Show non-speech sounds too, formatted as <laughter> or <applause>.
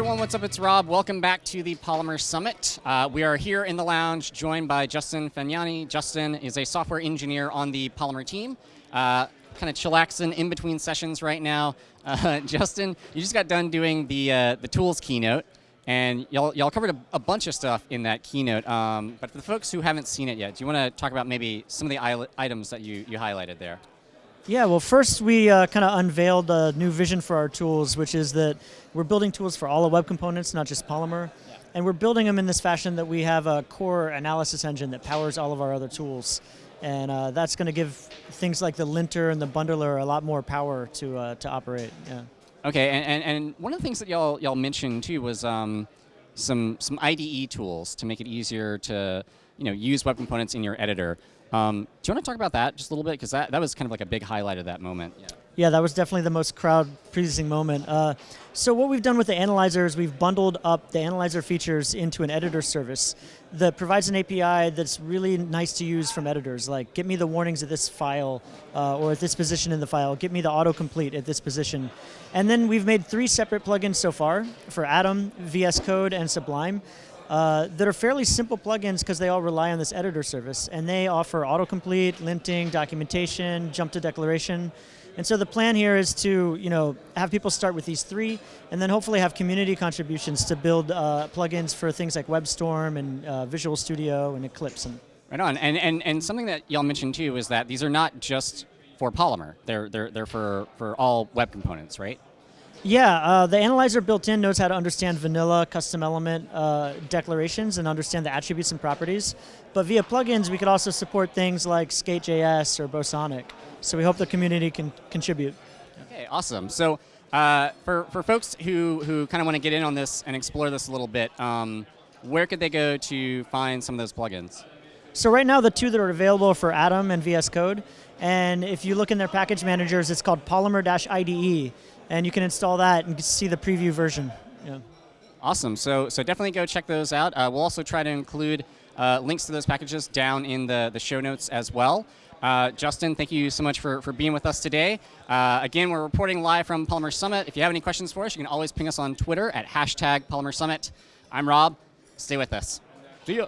everyone, what's up? It's Rob. Welcome back to the Polymer Summit. Uh, we are here in the lounge joined by Justin Fagnani. Justin is a software engineer on the Polymer team. Uh, kind of chillaxing in between sessions right now. Uh, <laughs> Justin, you just got done doing the, uh, the tools keynote, and y'all, y'all covered a, a, bunch of stuff in that keynote. Um, but for the folks who haven't seen it yet, do you want to talk about maybe some of the items that you, you highlighted there? Yeah, well, first we uh, kind of unveiled a new vision for our tools, which is that we're building tools for all the web components, not just Polymer. Yeah. And we're building them in this fashion that we have a core analysis engine that powers all of our other tools. And uh, that's going to give things like the linter and the bundler a lot more power to, uh, to operate. Yeah. Okay, and, and, and, one of the things that y'all y'all mentioned too was um, some some IDE tools to make it easier to you know use web components in your editor. Um, do you want to talk about that just a little bit? Because that, that was kind of like a big highlight of that moment. Yeah. Yeah, that was definitely the most crowd-pleasing moment. Uh, so what we've done with the analyzer is we've bundled up the analyzer features into an editor service that provides an API that's really nice to use from editors, like get me the warnings at this file uh, or at this position in the file, get me the autocomplete at this position. And then we've made three separate plugins so far for Atom, VS Code, and Sublime uh, that are fairly simple plugins because they all rely on this editor service. And they offer autocomplete, linting, documentation, jump to declaration. And so the plan here is to you know, have people start with these three, and then hopefully have community contributions to build uh, plugins for things like WebStorm and uh, Visual Studio and Eclipse. And right on. And, and, and something that y'all mentioned too is that these are not just for Polymer. They're, they're, they're for, for all web components, right? Yeah, uh, the analyzer built in knows how to understand vanilla custom element uh, declarations and understand the attributes and properties. But via plugins, we could also support things like Skate.js or Bosonic. So we hope the community can contribute. Okay, awesome. So uh, for, for folks who, who kind of want to get in on this and explore this a little bit, um, where could they go to find some of those plugins? So right now, the two that are available for Atom and VS Code, and if you look in their package managers, it's called Polymer-IDE and you can install that and see the preview version. Yeah. Awesome. So, so definitely go check those out. Uh, we'll also try to include uh, links to those packages down in the, the show notes as well. Uh, Justin, thank you so much for, for being with us today. Uh, again, we're reporting live from Polymer Summit. If you have any questions for us, you can always ping us on Twitter at hashtag Polymer Summit. I'm Rob. Stay with us. See ya.